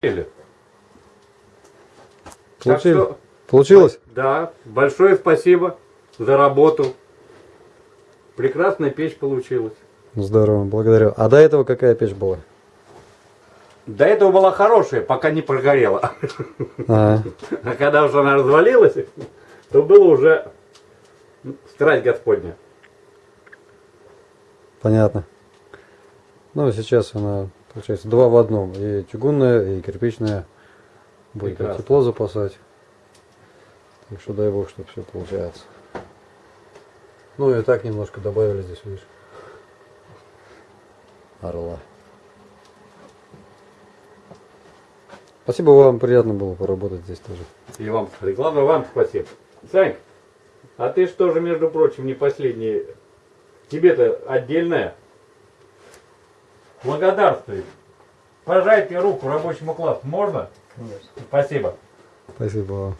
Или? Получили? Так что, Получилось? да, большое спасибо за работу. Прекрасная печь получилась. Здорово, благодарю. А до этого какая печь была? До этого была хорошая, пока не прогорела. Ага. А когда уже она развалилась, то было уже страсть Господня. Понятно. Ну, сейчас она, получается, два в одном. И чугунная, и кирпичная. Будет Прекрасно. тепло запасать. Так что дай бог, чтобы все получается. Ну и так немножко добавили здесь, видишь. Орла. Спасибо вам, приятно было поработать здесь тоже. И вам, и главное, вам спасибо. Сань, а ты что же, между прочим, не последний. Тебе-то отдельное. Благодарствую. Пожайте руку рабочему классу. Можно? Конечно. Спасибо. Спасибо вам.